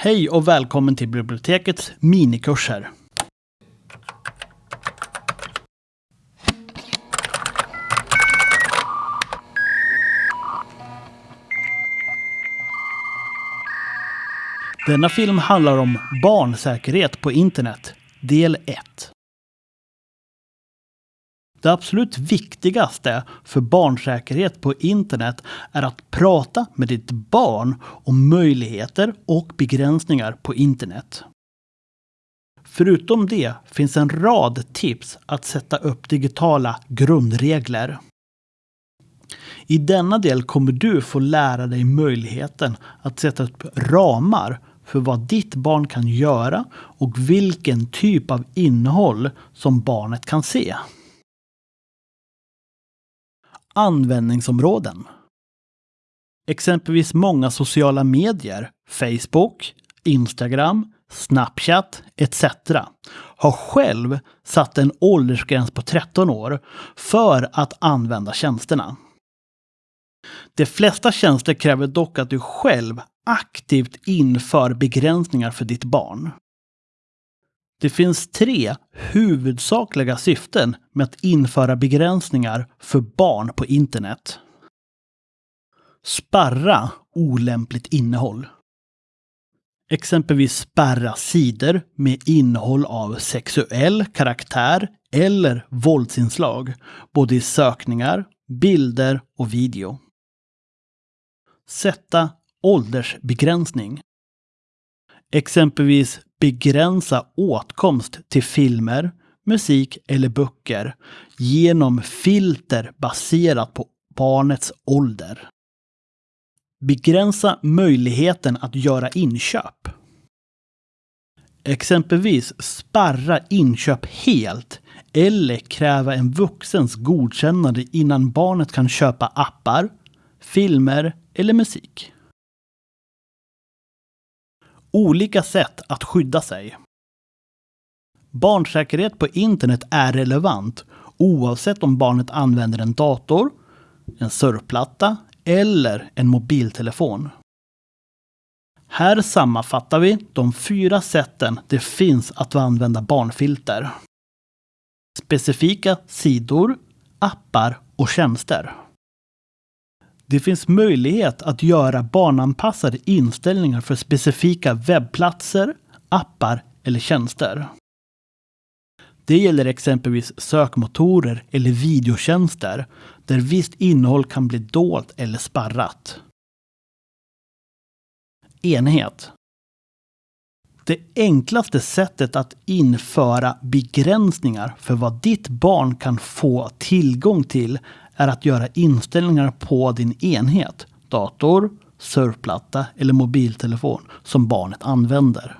Hej och välkommen till bibliotekets minikurser. Denna film handlar om barnsäkerhet på internet, del 1. Det absolut viktigaste för barnsäkerhet på internet är att prata med ditt barn om möjligheter och begränsningar på internet. Förutom det finns en rad tips att sätta upp digitala grundregler. I denna del kommer du få lära dig möjligheten att sätta upp ramar för vad ditt barn kan göra och vilken typ av innehåll som barnet kan se. Användningsområden. Exempelvis många sociala medier, Facebook, Instagram, Snapchat etc. har själv satt en åldersgräns på 13 år för att använda tjänsterna. De flesta tjänster kräver dock att du själv aktivt inför begränsningar för ditt barn. Det finns tre huvudsakliga syften med att införa begränsningar för barn på internet. Sparra olämpligt innehåll. Exempelvis spärra sidor med innehåll av sexuell karaktär eller våldsinslag, både i sökningar, bilder och video. Sätta åldersbegränsning. Exempelvis begränsa åtkomst till filmer, musik eller böcker genom filter baserat på barnets ålder. Begränsa möjligheten att göra inköp. Exempelvis sparra inköp helt eller kräva en vuxens godkännande innan barnet kan köpa appar, filmer eller musik. Olika sätt att skydda sig. Barnsäkerhet på internet är relevant oavsett om barnet använder en dator, en surfplatta eller en mobiltelefon. Här sammanfattar vi de fyra sätten det finns att använda barnfilter. Specifika sidor, appar och tjänster. Det finns möjlighet att göra barnanpassade inställningar för specifika webbplatser, appar eller tjänster. Det gäller exempelvis sökmotorer eller videotjänster där visst innehåll kan bli dolt eller sparrat. Enhet. Det enklaste sättet att införa begränsningar för vad ditt barn kan få tillgång till är att göra inställningar på din enhet, dator, surfplatta eller mobiltelefon som barnet använder.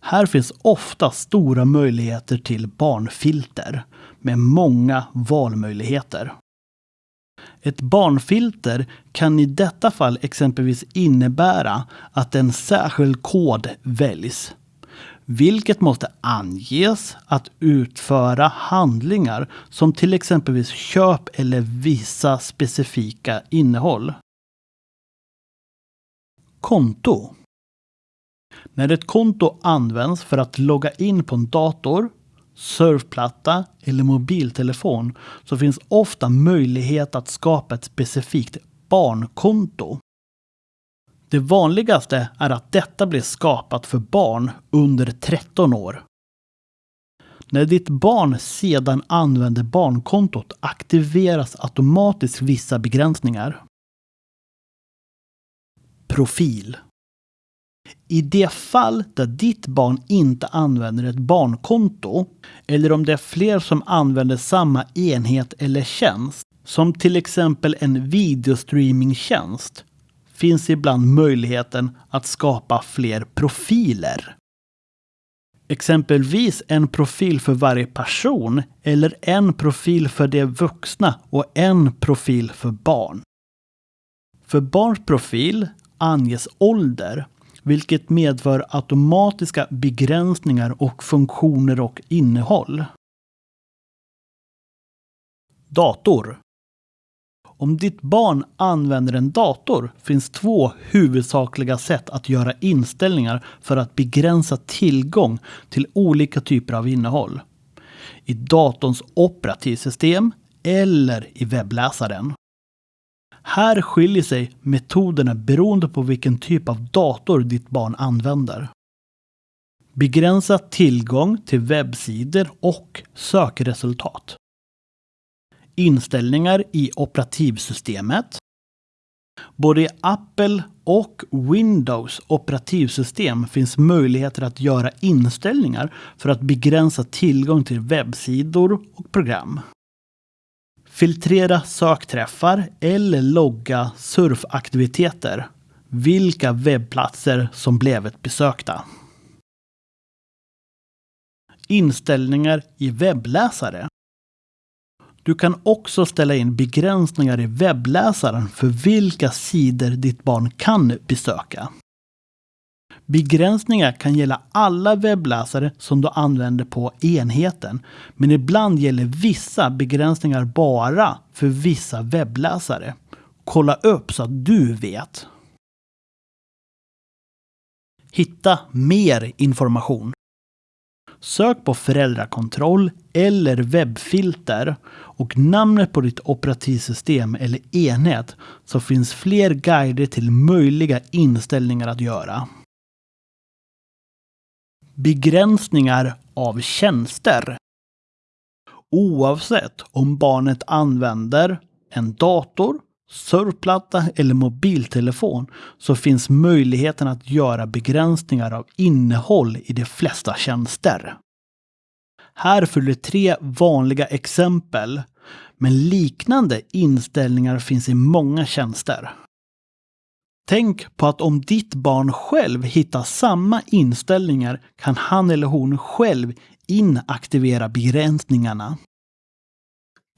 Här finns ofta stora möjligheter till barnfilter med många valmöjligheter. Ett barnfilter kan i detta fall exempelvis innebära att en särskild kod väljs vilket måste anges att utföra handlingar som till exempelvis köp eller vissa specifika innehåll. Konto. När ett konto används för att logga in på en dator, surfplatta eller mobiltelefon så finns ofta möjlighet att skapa ett specifikt barnkonto. Det vanligaste är att detta blir skapat för barn under 13 år. När ditt barn sedan använder barnkontot aktiveras automatiskt vissa begränsningar. Profil. I det fall där ditt barn inte använder ett barnkonto eller om det är fler som använder samma enhet eller tjänst, som till exempel en videostreamingtjänst, finns ibland möjligheten att skapa fler profiler. Exempelvis en profil för varje person eller en profil för de vuxna och en profil för barn. För barns profil anges ålder, vilket medför automatiska begränsningar och funktioner och innehåll. Dator om ditt barn använder en dator finns två huvudsakliga sätt att göra inställningar för att begränsa tillgång till olika typer av innehåll. I datorns operativsystem eller i webbläsaren. Här skiljer sig metoderna beroende på vilken typ av dator ditt barn använder. Begränsa tillgång till webbsidor och sökresultat. Inställningar i operativsystemet. Både i Apple och Windows operativsystem finns möjligheter att göra inställningar för att begränsa tillgång till webbsidor och program. Filtrera sökträffar eller logga surfaktiviteter. Vilka webbplatser som blivit besökta. Inställningar i webbläsare. Du kan också ställa in begränsningar i webbläsaren för vilka sidor ditt barn kan besöka. Begränsningar kan gälla alla webbläsare som du använder på enheten, men ibland gäller vissa begränsningar bara för vissa webbläsare. Kolla upp så att du vet. Hitta mer information. Sök på föräldrakontroll eller webbfilter och namnet på ditt operativsystem eller enhet så finns fler guider till möjliga inställningar att göra. Begränsningar av tjänster. Oavsett om barnet använder en dator, surfplatta eller mobiltelefon så finns möjligheten att göra begränsningar av innehåll i de flesta tjänster. Här följer tre vanliga exempel, men liknande inställningar finns i många tjänster. Tänk på att om ditt barn själv hittar samma inställningar kan han eller hon själv inaktivera begränsningarna.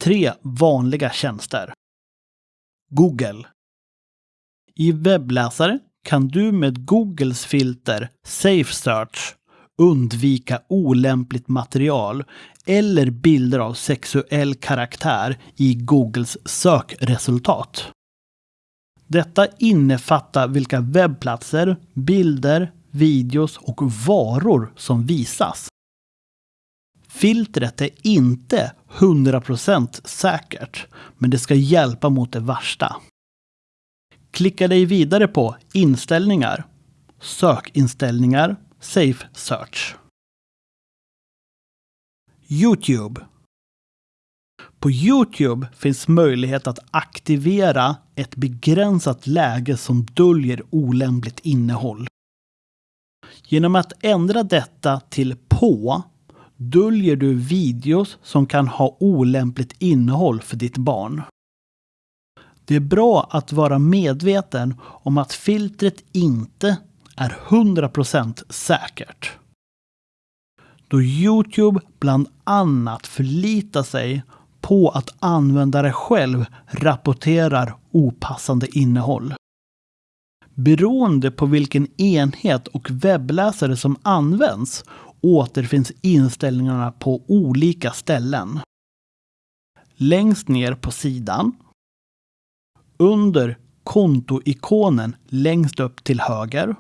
Tre vanliga tjänster. Google. I webbläsare kan du med Googles filter Safe Search undvika olämpligt material eller bilder av sexuell karaktär i Googles sökresultat. Detta innefattar vilka webbplatser, bilder, videos och varor som visas. Filtret är inte 100% säkert, men det ska hjälpa mot det värsta. Klicka dig vidare på Inställningar, Sökinställningar, Safe Search. Youtube. På Youtube finns möjlighet att aktivera ett begränsat läge som döljer olämpligt innehåll. Genom att ändra detta till på döljer du videos som kan ha olämpligt innehåll för ditt barn. Det är bra att vara medveten om att filtret inte är 100% säkert. Då Youtube bland annat förlitar sig på att användare själv rapporterar opassande innehåll. Beroende på vilken enhet och webbläsare som används återfinns inställningarna på olika ställen. Längst ner på sidan. Under kontoikonen längst upp till höger.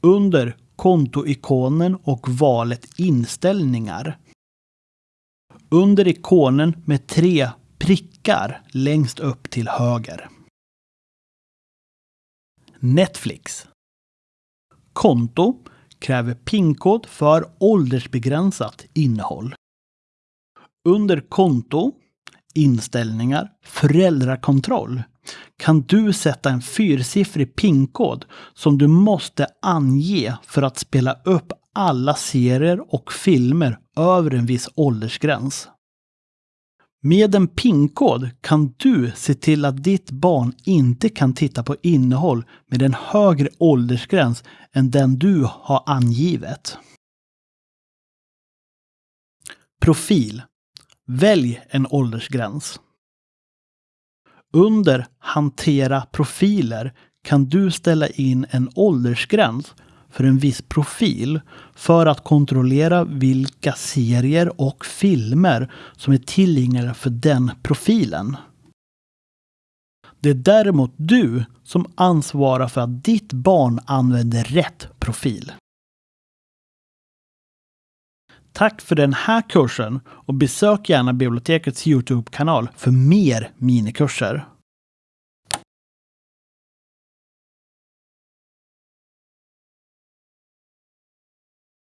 Under kontoikonen och valet inställningar. Under ikonen med tre prickar längst upp till höger. Netflix. Konto kräver PIN-kod för åldersbegränsat innehåll. Under konto, inställningar, föräldrakontroll kan du sätta en fyrsiffrig PIN-kod som du måste ange för att spela upp alla serier och filmer över en viss åldersgräns. Med en PIN-kod kan du se till att ditt barn inte kan titta på innehåll med en högre åldersgräns än den du har angivit. Profil. Välj en åldersgräns. Under Hantera profiler kan du ställa in en åldersgräns för en viss profil för att kontrollera vilka serier och filmer som är tillgängliga för den profilen. Det är däremot du som ansvarar för att ditt barn använder rätt profil. Tack för den här kursen och besök gärna bibliotekets Youtube-kanal för mer minikurser.